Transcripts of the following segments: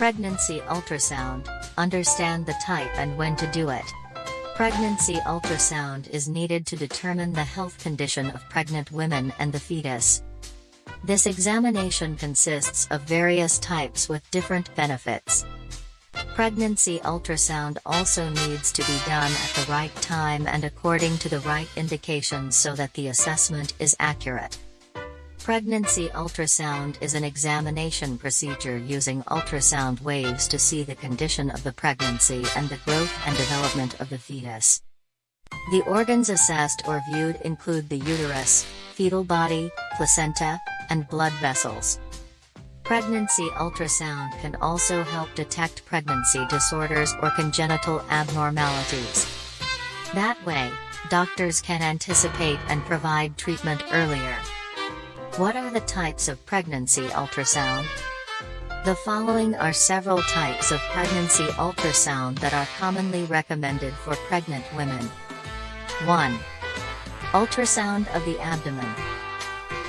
Pregnancy ultrasound, understand the type and when to do it. Pregnancy ultrasound is needed to determine the health condition of pregnant women and the fetus. This examination consists of various types with different benefits. Pregnancy ultrasound also needs to be done at the right time and according to the right indications so that the assessment is accurate. Pregnancy ultrasound is an examination procedure using ultrasound waves to see the condition of the pregnancy and the growth and development of the fetus. The organs assessed or viewed include the uterus, fetal body, placenta, and blood vessels. Pregnancy ultrasound can also help detect pregnancy disorders or congenital abnormalities. That way, doctors can anticipate and provide treatment earlier. What are the types of pregnancy ultrasound? The following are several types of pregnancy ultrasound that are commonly recommended for pregnant women. 1. Ultrasound of the abdomen.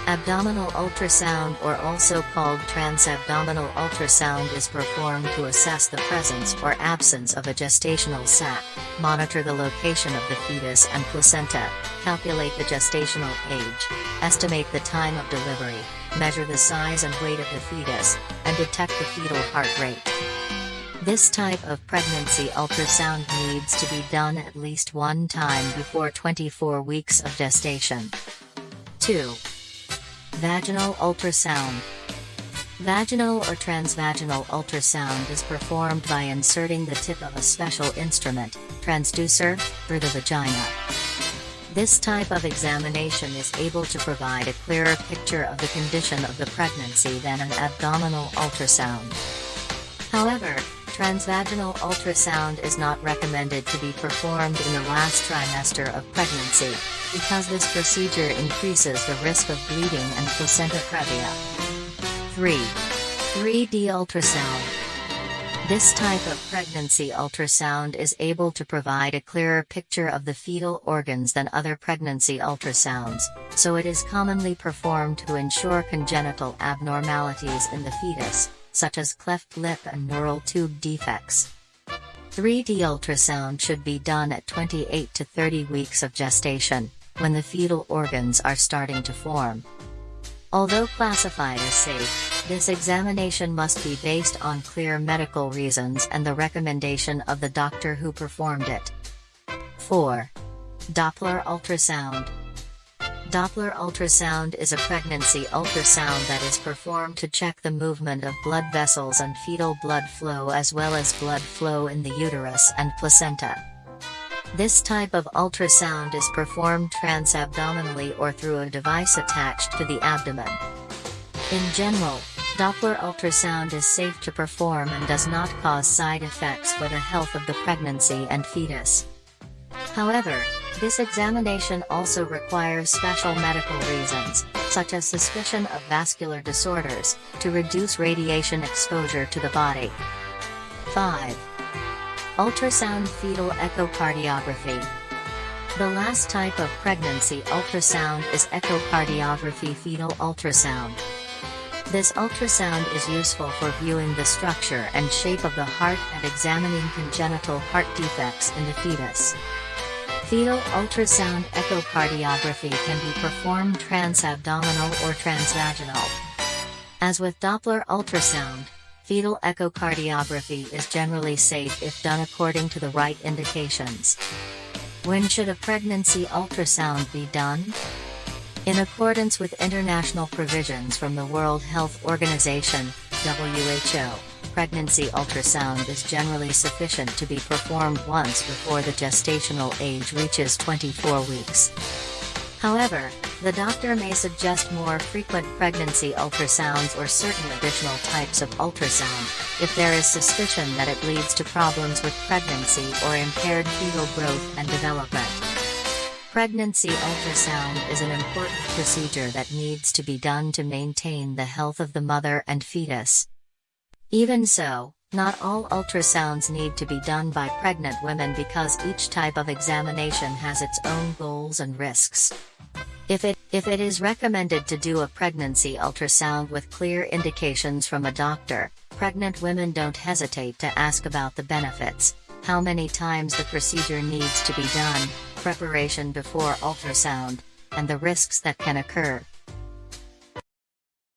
Abdominal ultrasound or also called transabdominal ultrasound is performed to assess the presence or absence of a gestational sac, monitor the location of the fetus and placenta, calculate the gestational age, estimate the time of delivery, measure the size and weight of the fetus, and detect the fetal heart rate. This type of pregnancy ultrasound needs to be done at least one time before 24 weeks of gestation. 2. Vaginal ultrasound. Vaginal or transvaginal ultrasound is performed by inserting the tip of a special instrument, transducer, through the vagina. This type of examination is able to provide a clearer picture of the condition of the pregnancy than an abdominal ultrasound. However, transvaginal ultrasound is not recommended to be performed in the last trimester of pregnancy, because this procedure increases the risk of bleeding and placenta previa. 3. 3D ultrasound. This type of pregnancy ultrasound is able to provide a clearer picture of the fetal organs than other pregnancy ultrasounds, so it is commonly performed to ensure congenital abnormalities in the fetus, such as cleft lip and neural tube defects. 3D ultrasound should be done at 28 to 30 weeks of gestation, when the fetal organs are starting to form. Although classified as safe, this examination must be based on clear medical reasons and the recommendation of the doctor who performed it. 4. Doppler ultrasound. Doppler ultrasound is a pregnancy ultrasound that is performed to check the movement of blood vessels and fetal blood flow as well as blood flow in the uterus and placenta. This type of ultrasound is performed transabdominally or through a device attached to the abdomen. In general, Doppler ultrasound is safe to perform and does not cause side effects for the health of the pregnancy and fetus. However, this examination also requires special medical reasons, such as suspicion of vascular disorders, to reduce radiation exposure to the body. 5. Ultrasound fetal echocardiography. The last type of pregnancy ultrasound is echocardiography fetal ultrasound. This ultrasound is useful for viewing the structure and shape of the heart and examining congenital heart defects in the fetus. Fetal ultrasound echocardiography can be performed transabdominal or transvaginal. As with Doppler ultrasound, fetal echocardiography is generally safe if done according to the right indications. When should a pregnancy ultrasound be done? In accordance with international provisions from the World Health Organization, WHO, pregnancy ultrasound is generally sufficient to be performed once before the gestational age reaches 24 weeks. However, the doctor may suggest more frequent pregnancy ultrasounds or certain additional types of ultrasound, if there is suspicion that it leads to problems with pregnancy or impaired fetal growth and development. Pregnancy ultrasound is an important procedure that needs to be done to maintain the health of the mother and fetus. Even so, not all ultrasounds need to be done by pregnant women because each type of examination has its own goals and risks. If it, if it is recommended to do a pregnancy ultrasound with clear indications from a doctor, Pregnant women don't hesitate to ask about the benefits, how many times the procedure needs to be done, preparation before ultrasound, and the risks that can occur.